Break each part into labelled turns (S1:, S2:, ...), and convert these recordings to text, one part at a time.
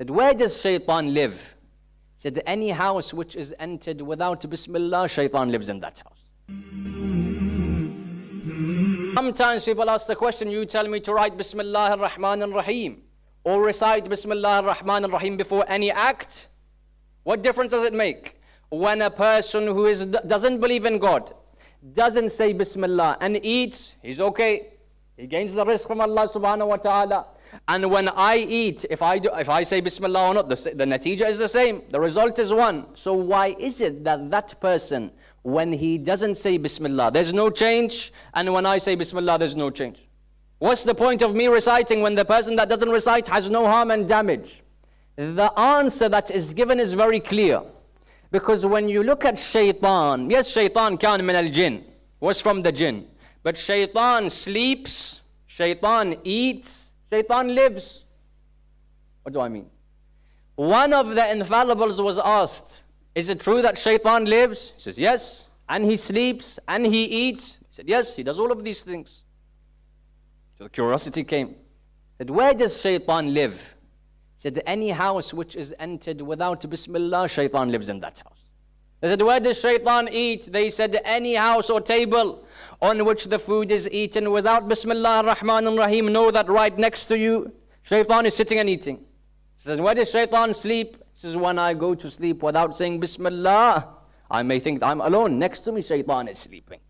S1: Said, where does shaitan live? He Said, any house which is entered without Bismillah, shaitan lives in that house. Sometimes people ask the question, you tell me to write Bismillah ar-Rahman ar-Rahim or recite Bismillah ar-Rahman ar-Rahim before any act. What difference does it make? When a person who is, doesn't believe in God, doesn't say Bismillah and eats, he's okay. He gains the rizq from Allah subhanahu wa ta'ala. And when I eat, if I, do, if I say Bismillah or not, the, the natija is the same. The result is one. So why is it that that person, when he doesn't say Bismillah, there's no change, and when I say Bismillah, there's no change? What's the point of me reciting when the person that doesn't recite has no harm and damage? The answer that is given is very clear. Because when you look at shaitan, yes, shaitan can min al jinn, was from the jinn. But shaitan sleeps, shaitan eats, shaitan lives. What do I mean? One of the infallibles was asked, Is it true that shaitan lives? He says, Yes. And he sleeps and he eats. He said, Yes, he does all of these things. So the curiosity came. He said, Where does shaitan live? He said, Any house which is entered without Bismillah, shaitan lives in that house. They said, Where does shaitan eat? They said, Any house or table on which the food is eaten without Bismillah ar-Rahman ar-Rahim, know that right next to you, shaitan is sitting and eating. He says, Where does shaitan sleep? He says, When I go to sleep without saying Bismillah, I may think I'm alone. Next to me, shaitan is sleeping.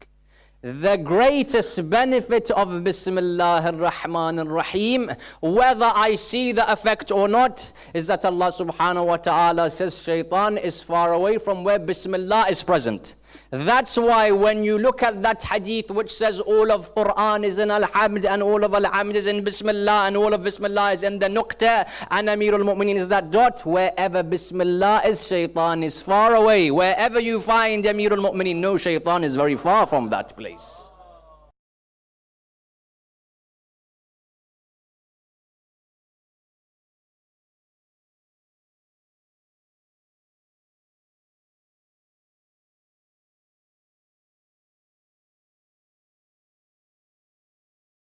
S1: The greatest benefit of Bismillah ar-Rahman ar-Rahim, whether I see the effect or not, is that Allah subhanahu wa ta'ala says shaitan is far away from where Bismillah is present. That's why when you look at that hadith which says all of Quran is in Al-Hamd and all of Al-Hamd is in Bismillah and all of Bismillah is in the Nuqta and Amir al-Mu'mineen is that dot, wherever Bismillah is, shaitan is far away. Wherever you find Amir al-Mu'mineen, no shaitan is very far from that place.